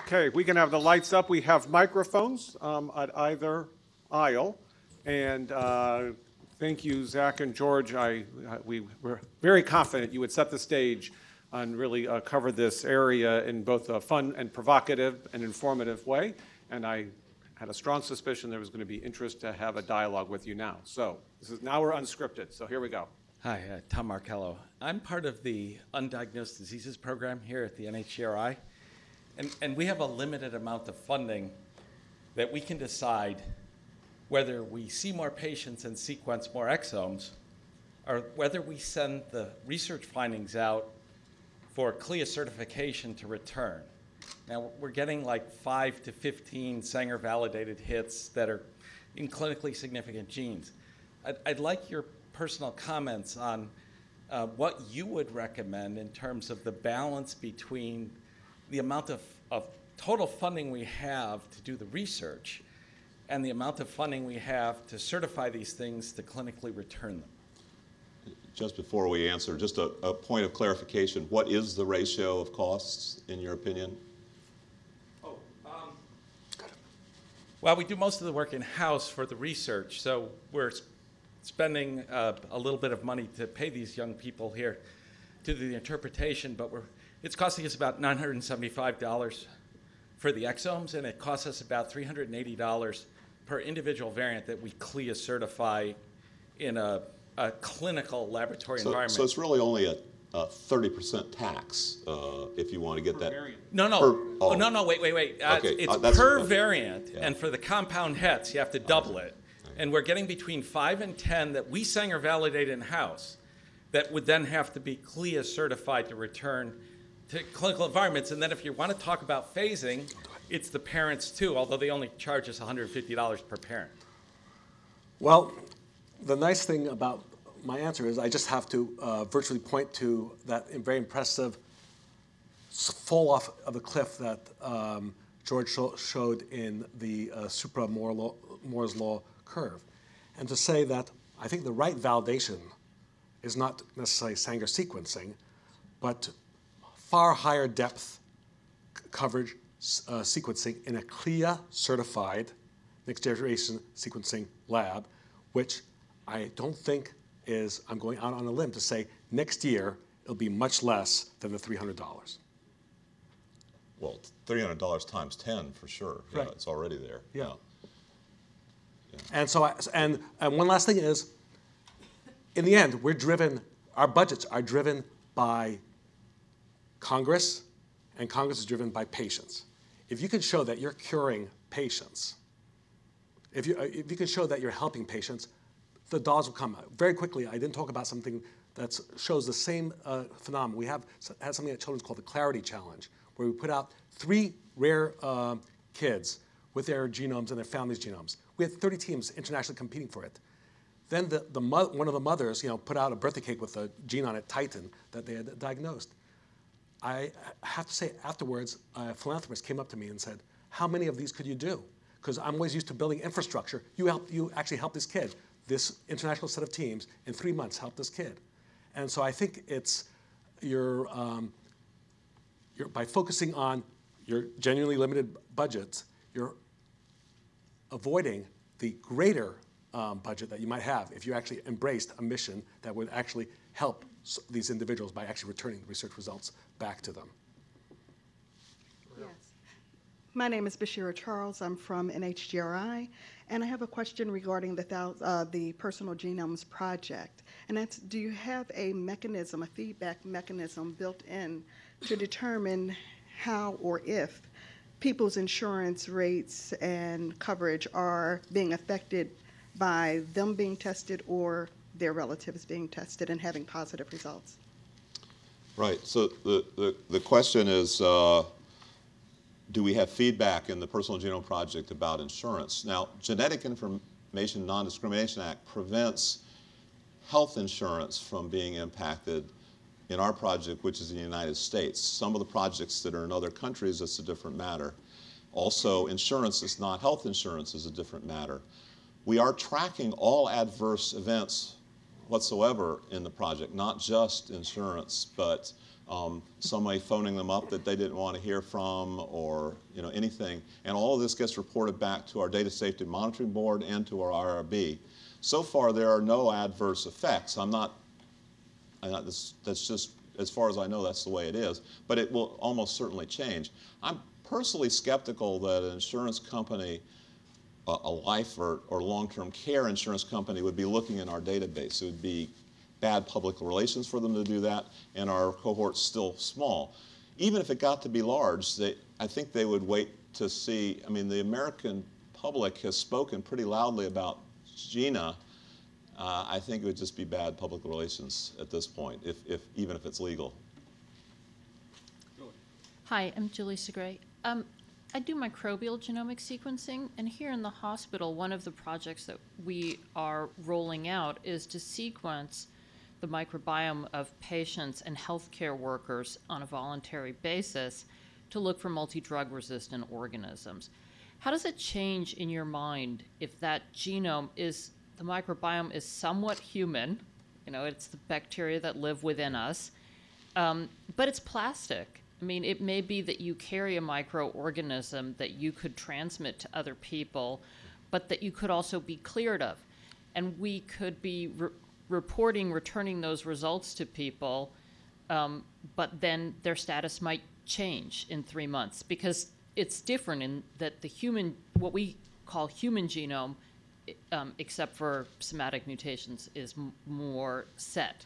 Okay, we can have the lights up. We have microphones um, at either aisle. And uh, thank you, Zach and George. I, I- we were very confident you would set the stage and really uh, cover this area in both a fun and provocative and informative way. And I had a strong suspicion there was going to be interest to have a dialogue with you now. So this is, now we're unscripted, so here we go. Hi, uh, Tom Markello. I'm part of the Undiagnosed Diseases Program here at the NHGRI. And, and we have a limited amount of funding that we can decide whether we see more patients and sequence more exomes, or whether we send the research findings out for CLIA certification to return. Now, we're getting like five to 15 Sanger validated hits that are in clinically significant genes. I'd, I'd like your personal comments on uh, what you would recommend in terms of the balance between the amount of, of total funding we have to do the research and the amount of funding we have to certify these things to clinically return them. Just before we answer, just a, a point of clarification. What is the ratio of costs, in your opinion? Oh, um, well, we do most of the work in-house for the research, so we're spending uh, a little bit of money to pay these young people here to do the interpretation, but we're, it's costing us about $975 for the exomes, and it costs us about $380 per individual variant that we CLIA certify in a, a clinical laboratory So, environment. so it's really only a, a 30% tax uh, if you want to get that. No, no, Per- oh, oh. no, no, wait, wait, wait. Uh, Okay, It's uh, that's- per variant, Yeah. and for the compound hets, you have to double it. And we're getting between five and 10 that we Sanger validate in-house that would then have to be CLIA certified to return to clinical environments. And then if you want to talk about phasing, it's the parents too, although they only charge us $150 per parent. Well, the nice thing about my answer is I just have to uh, virtually point to that very impressive fall off of the cliff that um, George sho- showed in the uh, supra Moore's law curve. And to say that I think the right validation is not necessarily Sanger sequencing, but far higher depth coverage uh, sequencing in a CLIA certified next generation sequencing lab, which I don't think is, I'm going out on a limb to say next year it'll be much less than the $300. Well, $300 times 10 for sure. Yeah, it's already there. Yeah. And so, I, and, and one last thing is, in the end, we're driven, our budgets are driven by Congress, and Congress is driven by patients. If you can show that you're curing patients, if you, uh, if you can show that you're helping patients, the dollars will come. Very quickly, I didn't talk about something that shows the same uh, phenomenon. We have had something at Children's called the Clarity Challenge, where we put out three rare uh, kids with their genomes and their families' genomes. We had 30 teams internationally competing for it. Then the, the one of the mothers, you know, put out a birthday cake with a gene on it, titin, that they had diagnosed. I have to say, afterwards, a philanthropist came up to me and said, "How many of these could you do? Because I'm always used to building infrastructure. You help, you actually helped this kid. This international set of teams in three months helped this kid." And so I think it's your, um, your by focusing on your genuinely limited budgets, you're avoiding the greater um, budget that you might have if you actually embraced a mission that would actually help these individuals by actually returning the research results back to them. Yes. My name is Bashira Charles. I'm from NHGRI, and I have a question regarding the, uh, the Personal Genomes Project. And that's, do you have a mechanism, a feedback mechanism built in to determine how or if people's insurance rates and coverage are being affected by them being tested or their relatives being tested and having positive results? Right. So the, the, the question is, uh, do we have feedback in the Personal Genome Project about insurance? Now, Genetic Information Non-Discrimination Act prevents health insurance from being impacted in our project, which is in the United States. Some of the projects that are in other countries, it's a different matter. Also, insurance is not health insurance is a different matter. We are tracking all adverse events whatsoever in the project, not just insurance, but um, somebody phoning them up that they didn't want to hear from, or you know anything. And all of this gets reported back to our Data Safety Monitoring Board and to our IRB. So far, there are no adverse effects. I'm not and that- that's, that's just, as far as I know, that's the way it is. But it will almost certainly change. I'm personally skeptical that an insurance company, a, life or, or long-term care insurance company would be looking in our database. It would be bad public relations for them to do that, and our cohort's still small. Even if it got to be large, they, I think they would wait to see, I mean, the American public has spoken pretty loudly about GINA. Uh, I think it would just be bad public relations at this point, if, if, even if it's legal. Hi, I'm Julie Segre. Um, I do microbial genomic sequencing, and here in the hospital, one of the projects that we are rolling out is to sequence the microbiome of patients and healthcare workers on a voluntary basis to look for multi-drug resistant organisms. How does it change in your mind if that genome is, the microbiome is somewhat human, you know, it's the bacteria that live within us, um, but it's plastic. I mean, it may be that you carry a microorganism that you could transmit to other people, but that you could also be cleared of. And we could be re- reporting, returning those results to people, um, but then their status might change in three months because it's different in that the human, what we call human genome, um, except for somatic mutations, is more set.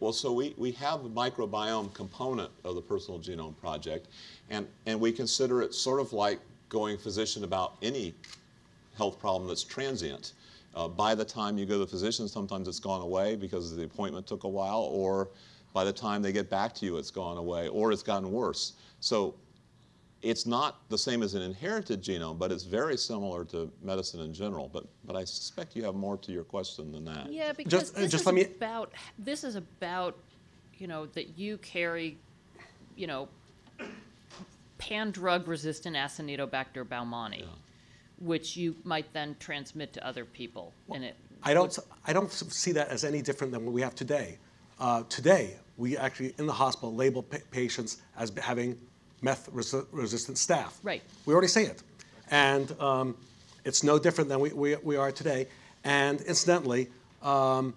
Well- so we, we have a microbiome component of the Personal Genome Project, and, and we consider it sort of like going physician about any health problem that's transient. Uh, by the time you go to the physician, sometimes it's gone away because the appointment took a while, or by the time they get back to you, it's gone away, or it's gotten worse. So it's not the same as an inherited genome, but it's very similar to medicine in general. But, but I suspect you have more to your question than that. Yeah, because uh, this just is let me- about, this is about, you know, that you carry, you know, pan-drug resistant Acinetobacter baumannii, which you might then transmit to other people, and it. I don't, I don't see that as any different than what we have today. Uh, today, we actually, in the hospital, label pa- patients as having meth-resistant staph. Right. We already see it. And um, it's no different than we, we, we are today. And incidentally, um,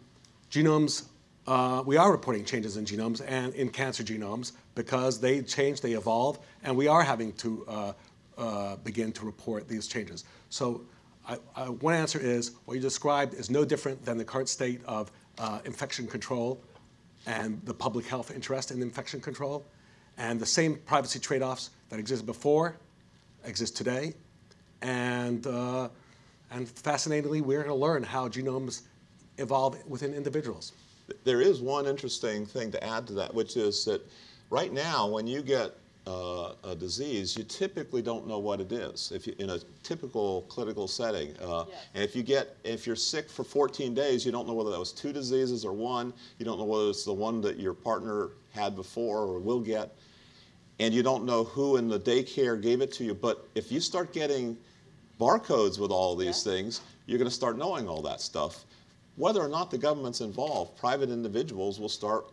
genomes, uh, we are reporting changes in genomes and in cancer genomes because they change, they evolve, and we are having to uh, uh, begin to report these changes. So I, I, one answer is what you described is no different than the current state of uh, infection control and the public health interest in infection control. And the same privacy trade-offs that existed before exist today. And, uh, and fascinatingly, we're going to learn how genomes evolve within individuals. There is one interesting thing to add to that, which is that right now, when you get uh, a disease, you typically don't know what it is. If you, in a typical clinical setting, uh, and if you get, if you're sick for 14 days, you don't know whether that was two diseases or one. You don't know whether it's the one that your partner had before or will get, and you don't know who in the daycare gave it to you. But if you start getting barcodes with all these things, you're going to start knowing all that stuff. Whether or not the government's involved, private individuals will start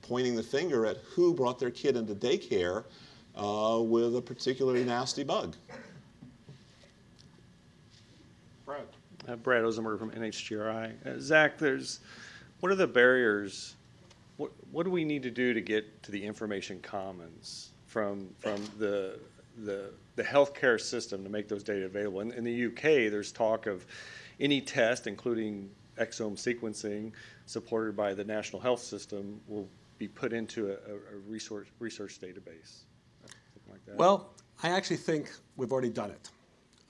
pointing the finger at who brought their kid into daycare uh, with a particularly nasty bug. Brad? Uh, Brad Ozenberger from NHGRI. Uh, Zach, there's, what are the barriers? What, what do we need to do to get to the information commons from, from the, the, the healthcare system to make those data available? In, in the UK, there's talk of any test, including exome sequencing, supported by the National Health System, will be put into a, a resource, research database. like that. Well, I actually think we've already done it.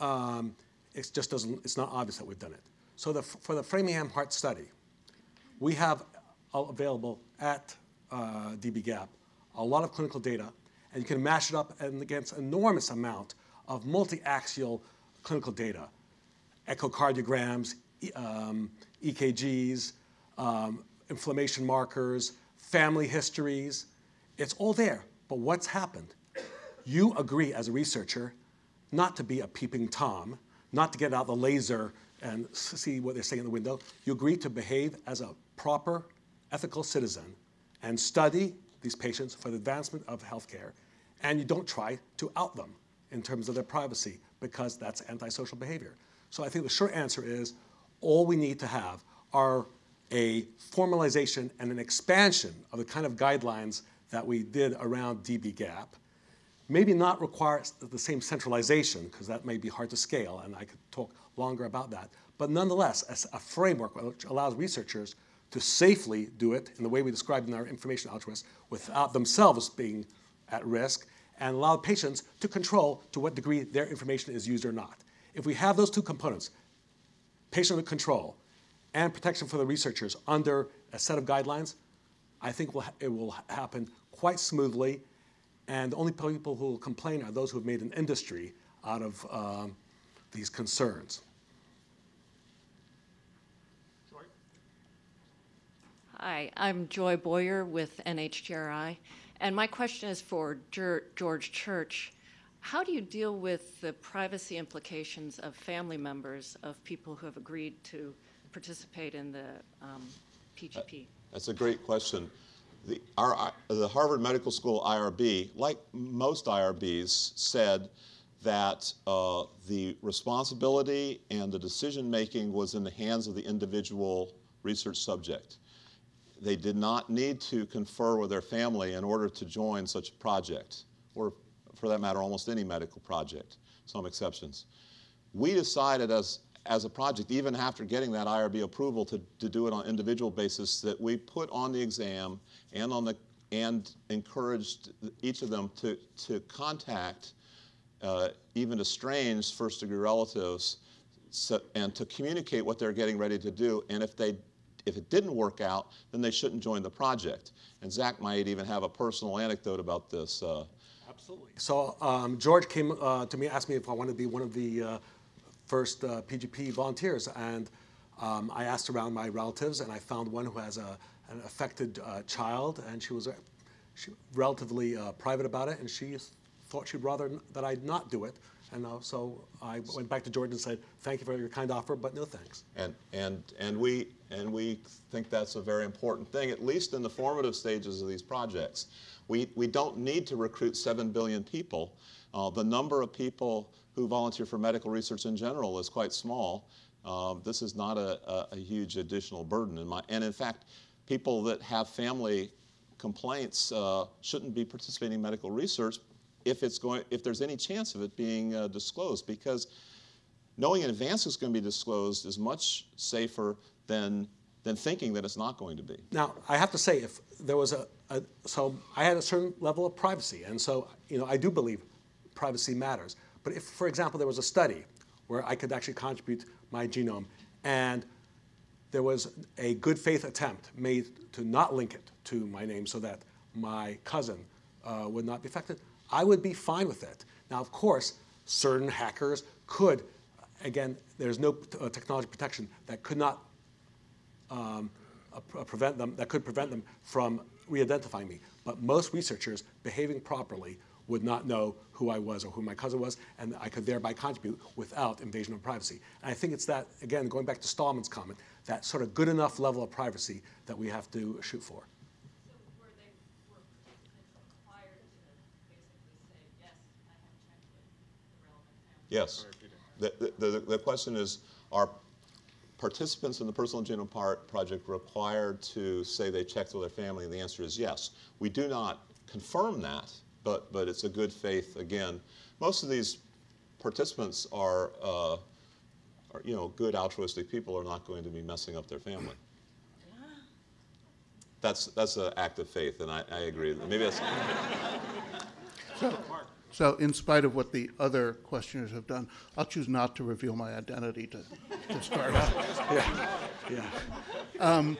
Um, it just doesn't, it's not obvious that we've done it. So the, for the Framingham Heart Study, we have available at uh, dbGaP a lot of clinical data, and you can mash it up against enormous amount of multi-axial clinical data, echocardiograms, um, EKGs, um, inflammation markers, family histories. It's all there. But what's happened? You agree as a researcher not to be a peeping Tom, not to get out the laser and see what they're saying in the window. You agree to behave as a proper, ethical citizen and study these patients for the advancement of healthcare, and you don't try to out them in terms of their privacy because that's antisocial behavior. So I think the short answer is all we need to have are a formalization and an expansion of the kind of guidelines that we did around dbGaP. Maybe not require the same centralization, because that may be hard to scale, and I could talk longer about that. But nonetheless, as a framework which allows researchers to safely do it in the way we described in our information altruists without themselves being at risk, and allow patients to control to what degree their information is used or not. If we have those two components, patient control and protection for the researchers under a set of guidelines, I think it will happen quite smoothly. And the only people who will complain are those who have made an industry out of um, these concerns. Hi, I'm Joy Boyer with NHGRI, and my question is for George Church. How do you deal with the privacy implications of family members of people who have agreed to participate in the um, PGP? That's a great question. The, our, the Harvard Medical School IRB, like most IRBs, said that uh, the responsibility and the decision making was in the hands of the individual research subject. They did not need to confer with their family in order to join such a project, or for that matter, almost any medical project, some exceptions. We decided as, as a project, even after getting that IRB approval to, to do it on individual basis, that we put on the exam and on the and encouraged each of them to, to contact uh, even estranged first degree relatives so, and to communicate what they're getting ready to do. And if they if it didn't work out, then they shouldn't join the project. And Zach might even have a personal anecdote about this. Uh, Absolutely. So um, George came uh, to me, asked me if I wanted to be one of the uh, first uh, PGP volunteers, and um, I asked around my relatives, and I found one who has a, an affected uh, child, and she was uh, she, relatively uh, private about it, and she thought she'd rather that I not do it. And uh, so I went back to George and said, "Thank you for your kind offer, but no thanks." and, and, and, we, and we think that's a very important thing, at least in the formative stages of these projects. We, we don't need to recruit 7 billion people. Uh, the number of people who volunteer for medical research in general is quite small. Um, this is not a, a, a huge additional burden. In my, and in fact, people that have family complaints uh, shouldn't be participating in medical research if, it's going, if there's any chance of it being uh, disclosed because knowing in advance it's going to be disclosed is much safer than, than thinking that it's not going to be. Now, I have to say, if there was a, a, so I had a certain level of privacy, and so, you know, I do believe privacy matters. But if, for example, there was a study where I could actually contribute my genome, and there was a good faith attempt made to not link it to my name so that my cousin uh, would not be affected, I would be fine with it. Now, of course, certain hackers could, again, there's no uh, technology protection that could not um, uh, prevent them, that could prevent them from re-identifying me. But most researchers behaving properly would not know who I was or who my cousin was, and I could thereby contribute without invasion of privacy. And I think it's that, again, going back to Stallman's comment, that sort of good enough level of privacy that we have to shoot for. were they, were participants required to basically say, yes, I have checked with the relevant family? Yes. The, the, the, the question is, are participants in the Personal Genome Part Project required to say they checked with their family? And the answer is yes. We do not confirm that, but, but it's a good faith, again. Most of these participants are, uh, are, you know, good altruistic people are not going to be messing up their family. That's, that's an act of faith, and I, I agree. Maybe that's, So in spite of what the other questioners have done, I'll choose not to reveal my identity to, to start out. Yeah.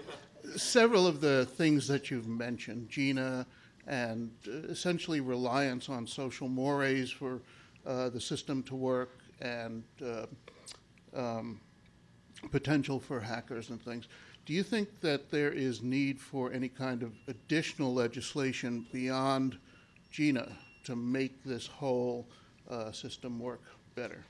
Several of the things that you've mentioned, GINA, and uh, essentially reliance on social mores for uh, the system to work and uh, um, potential for hackers and things. Do you think that there is need for any kind of additional legislation beyond GINA to make this whole uh, system work better?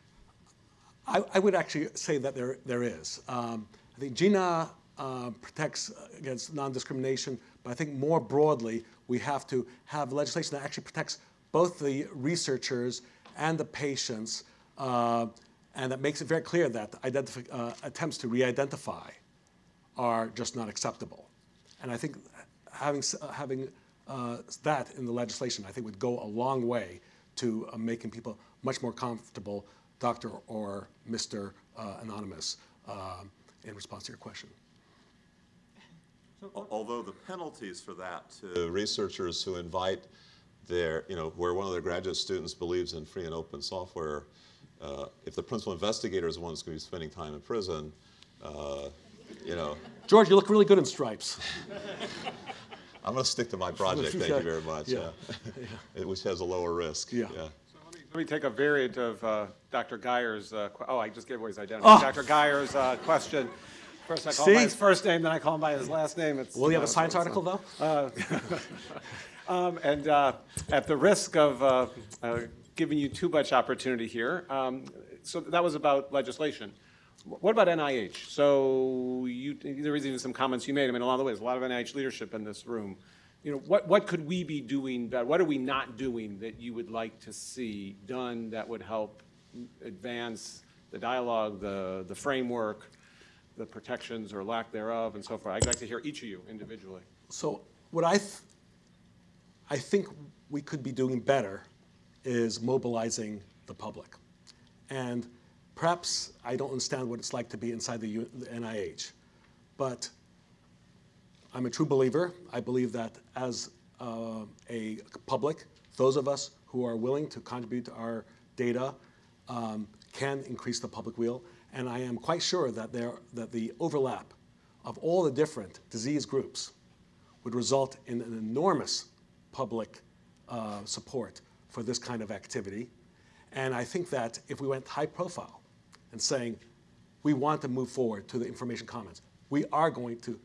I, I would actually say that there, there is. Um, I think GINA uh, protects against non-discrimination, but I think more broadly, we have to have legislation that actually protects both the researchers and the patients, uh, and that makes it very clear that uh, attempts to re-identify are just not acceptable. And I think having, having uh, that in the legislation, I think would go a long way to uh, making people much more comfortable, Dr. or Mr. Uh, Anonymous, uh, in response to your question. Although the penalties for that to researchers who invite their, you know, where one of their graduate students believes in free and open software, uh, if the principal investigator is the one who's going to be spending time in prison, uh, you know, George, you look really good in stripes. I'm going to stick to my project, thank you very much, Yeah. yeah. Which has a lower risk, Yeah. yeah. Let me take a variant of uh, Dr. Geyer's, uh, oh, I just gave away his identity. Oh. Dr. Geyer's uh, question. First I call him by his first name, then I call him by his last name. It's, Will you have a uh, science uh, article, though? Um, And uh, at the risk of uh, uh, giving you too much opportunity here, um, so that was about legislation. What about NIH? So you, there was even some comments you made, I mean, along the way, there's a lot of NIH leadership in this room. You know, what, what could we be doing, better? what are we not doing that you would like to see done that would help advance the dialogue, the, the framework, the protections or lack thereof, and so forth? I'd like to hear each of you individually. So what I, th- I think we could be doing better is mobilizing the public. And perhaps I don't understand what it's like to be inside the, U- the NIH, but I'm a true believer. I believe that as uh, a public, those of us who are willing to contribute our data um, can increase the public will. And I am quite sure that, there, that the overlap of all the different disease groups would result in an enormous public uh, support for this kind of activity. And I think that if we went high profile and saying, we want to move forward to the information commons, we are going to,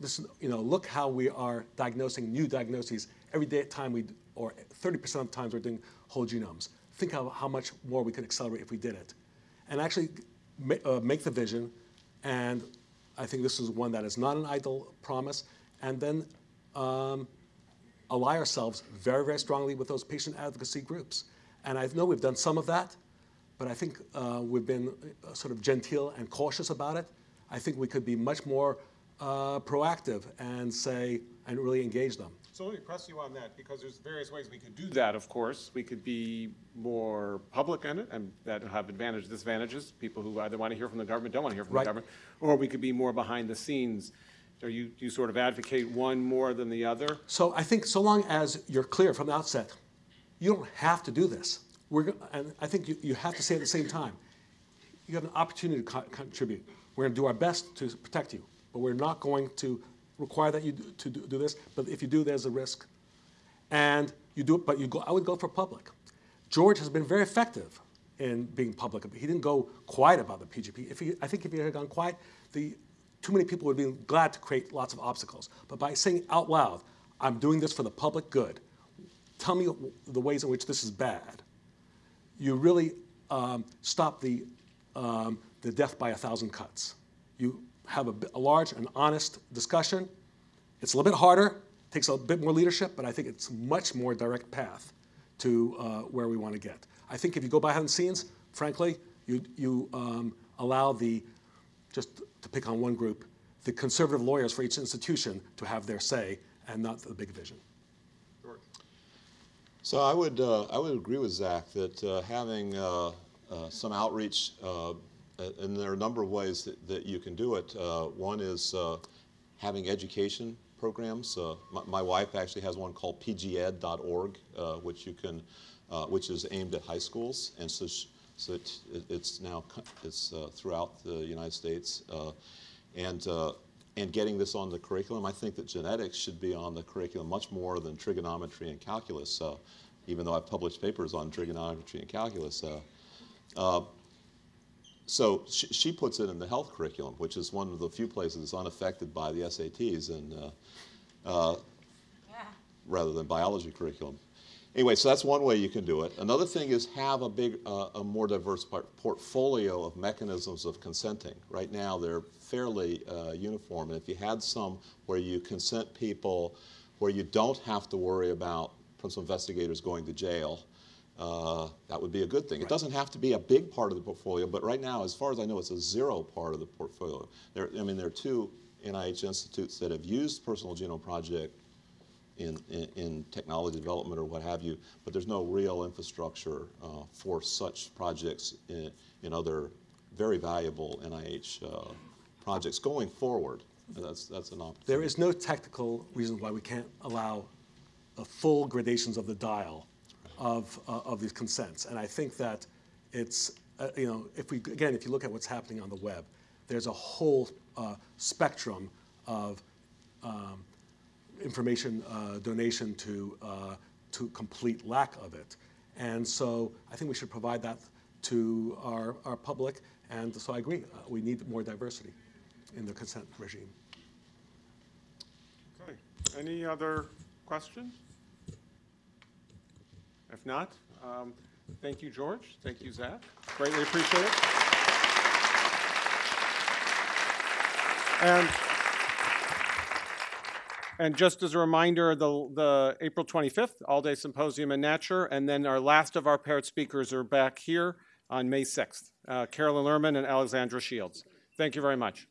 this, you know, look how we are diagnosing new diagnoses every day time we, or 30% of the times we're doing whole genomes. Think how, how much more we could accelerate if we did it. And actually ma- uh, make the vision, and I think this is one that is not an idle promise, and then um, ally ourselves very, very strongly with those patient advocacy groups. And I know we've done some of that, but I think uh, we've been uh, sort of genteel and cautious about it. I think we could be much more uh, proactive and say, and really engage them. So let me press you on that, because there's various ways we could do that, of course. We could be more public in it, and that have advantages, disadvantages, people who either want to hear from the government, don't want to hear from the government, or we could be more behind the scenes. Are you, do you sort of advocate one more than the other? So I think so long as you're clear from the outset, you don't have to do this. We're, and I think you, you have to say at the same time, you have an opportunity to co- contribute. We're going to do our best to protect you, but we're not going to require that you do, to do, do this. But if you do, there's a risk. And you do it, but you go. I would go for public. George has been very effective in being public. He didn't go quiet about the PGP. If he, I think if he had gone quiet, the too many people would be glad to create lots of obstacles. But by saying out loud, "I'm doing this for the public good," tell me the ways in which this is bad you really um, stop the, um, the death by a thousand cuts. You have a, a large and honest discussion. It's a little bit harder, takes a bit more leadership, but I think it's much more direct path to uh, where we want to get. I think if you go behind the scenes, frankly, you, you um, allow the, just to pick on one group, the conservative lawyers for each institution to have their say and not the big vision. So I would, uh, I would agree with Zach that uh, having uh, uh, some outreach, uh, and there are a number of ways that, that you can do it. Uh, one is having education programs. My, my wife actually has one called pged.org, which you can, which is aimed at high schools, and so, so it, it's now it's throughout the United States, and and getting this on the curriculum. I think that genetics should be on the curriculum much more than trigonometry and calculus, uh, even though I've published papers on trigonometry and calculus. Uh, uh, so she, she puts it in the health curriculum, which is one of the few places unaffected by the SATs, and uh, uh, rather than biology curriculum. Anyway, so that's one way you can do it. Another thing is have a big, uh, a more diverse portfolio of mechanisms of consenting. Right now, they're fairly uh, uniform, and if you had some where you consent people, where you don't have to worry about principal investigators going to jail, uh, that would be a good thing. It doesn't have to be a big part of the portfolio, but right now, as far as I know, it's a zero part of the portfolio. There, I mean, there are two NIH institutes that have used Personal Genome Project in, in, technology development or what have you, but there's no real infrastructure uh, for such projects in, in other very valuable NIH uh, projects going forward. That's, that's an opportunity. There is no technical reason why we can't allow full gradations of the dial of, uh, of these consents. And I think that it's, uh, you know, if we, again, if you look at what's happening on the web, there's a whole uh, spectrum of um, information uh, donation to, uh, to complete lack of it. And so I think we should provide that to our, our public. And so I agree, uh, we need more diversity in the consent regime. Okay. Any other questions? If not, um, thank you, George. Thank you, Zach. Greatly appreciate it. And, and just as a reminder, the, the April 25th, all-day symposium in Natcher, and then our last of our paired speakers are back here on May 6th, uh, Carolyn Lerman and Alexandra Shields. Thank you very much.